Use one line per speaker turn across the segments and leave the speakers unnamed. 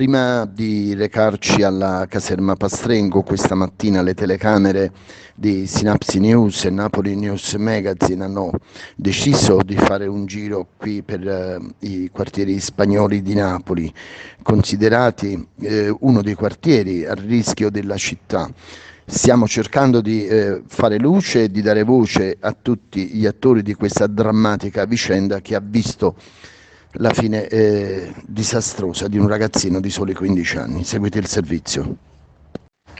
Prima di recarci alla caserma Pastrengo, questa mattina le telecamere di Synapsi News e Napoli News Magazine hanno deciso di fare un giro qui per eh, i quartieri spagnoli di Napoli, considerati eh, uno dei quartieri a rischio della città. Stiamo cercando di eh, fare luce e di dare voce a tutti gli attori di questa drammatica vicenda che ha visto la fine eh, disastrosa di un ragazzino di soli 15 anni. Seguite il servizio.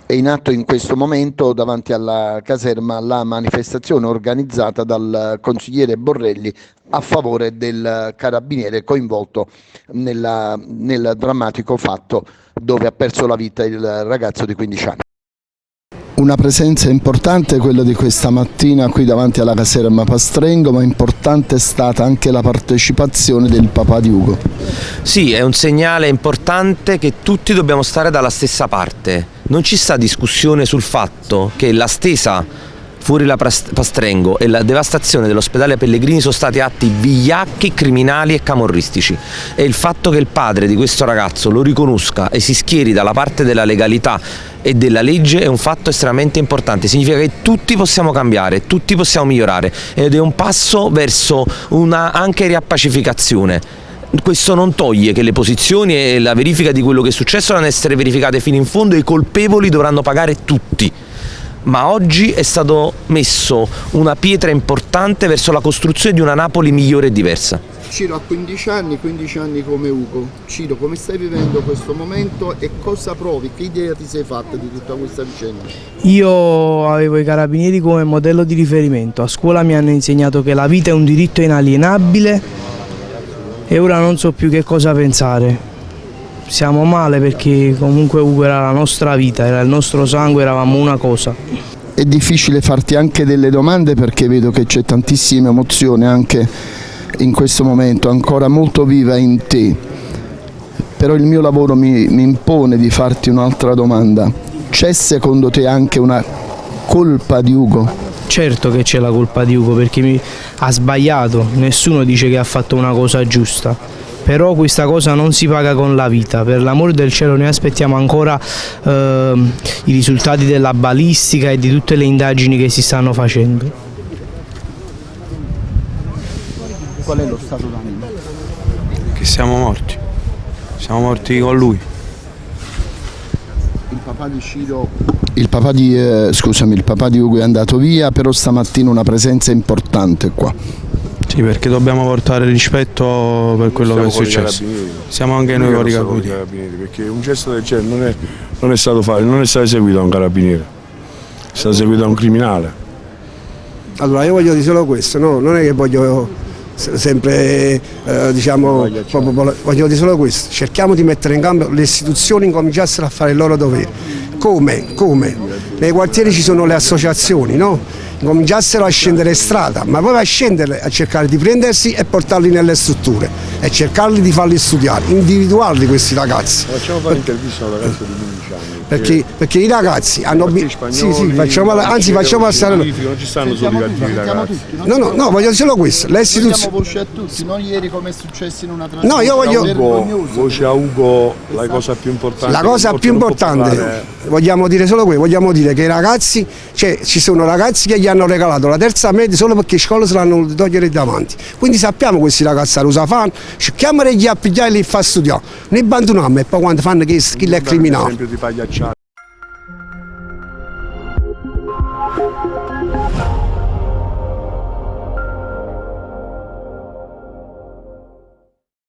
È in atto in questo momento davanti alla caserma la manifestazione organizzata dal consigliere Borrelli a favore del carabiniere coinvolto nella, nel drammatico fatto dove ha perso la vita il ragazzo di 15 anni. Una presenza importante quella di questa mattina qui davanti alla caserma Pastrengo, ma importante è stata anche la partecipazione del papà di Ugo.
Sì, è un segnale importante che tutti dobbiamo stare dalla stessa parte. Non ci sta discussione sul fatto che la stesa fuori la Pastrengo e la devastazione dell'ospedale Pellegrini sono stati atti vigliacchi, criminali e camorristici. E il fatto che il padre di questo ragazzo lo riconosca e si schieri dalla parte della legalità e della legge è un fatto estremamente importante, significa che tutti possiamo cambiare, tutti possiamo migliorare ed è un passo verso una anche riappacificazione. Questo non toglie che le posizioni e la verifica di quello che è successo devono essere verificate fino in fondo e i colpevoli dovranno pagare tutti ma oggi è stato messo una pietra importante verso la costruzione di una Napoli migliore e diversa.
Ciro ha 15 anni, 15 anni come Ugo. Ciro, come stai vivendo questo momento e cosa provi? Che idea ti sei fatta di tutta questa vicenda?
Io avevo i carabinieri come modello di riferimento. A scuola mi hanno insegnato che la vita è un diritto inalienabile e ora non so più che cosa pensare siamo male perché comunque Ugo era la nostra vita, era il nostro sangue, eravamo una cosa.
È difficile farti anche delle domande perché vedo che c'è tantissima emozione anche in questo momento, ancora molto viva in te. Però il mio lavoro mi, mi impone di farti un'altra domanda. C'è secondo te anche una colpa di Ugo?
Certo che c'è la colpa di Ugo perché mi ha sbagliato, nessuno dice che ha fatto una cosa giusta però questa cosa non si paga con la vita, per l'amore del cielo noi aspettiamo ancora eh, i risultati della balistica e di tutte le indagini che si stanno facendo.
Qual è lo stato d'animo?
Che siamo morti, siamo morti con lui.
Il papà di Ciro, il papà di, eh, scusami, il papà di Ugo è andato via, però stamattina una presenza importante qua.
Sì, perché dobbiamo portare rispetto per quello che è successo. Siamo anche noi con i carabinieri.
Perché un gesto del genere non è, non è stato fatto, non è stato eseguito da un carabiniere, è stato eseguito da un criminale.
Allora io voglio dire solo questo, no? non è che voglio sempre eh, diciamo voglio dire solo questo cerchiamo di mettere in campo le istituzioni incominciassero a fare il loro dovere come? come? nei quartieri ci sono le associazioni no? Cominciassero a scendere strada, ma poi a scendere a cercare di prendersi e portarli nelle strutture e cercarli di farli studiare, individuarli questi ragazzi.
Facciamo fare un'intervista a un ragazzo di 15 anni.
Perché, perché i ragazzi hanno bisogno. Sì, sì, facciamo, anzi facciamo passare.
Non ci stanno solo i cattivi ragazzi.
No, no, no, voglio solo questo. Le
istituzioni. voce a tutti, non ieri come è successo in una trasmissione.
No, io voglio.
Ugo, voce a Ugo, la cosa più importante.
La cosa più importante, vogliamo dire solo questo, vogliamo dire che i ragazzi, cioè ci sono ragazzi che gli hanno regalato la terza media solo perché in scuola se l'hanno voluto togliere davanti. Quindi sappiamo questi ragazzi a fanno, cerchiamo di appigliare e li fa studiare. Ne abbandoniamo e poi quando fanno che skill è criminale.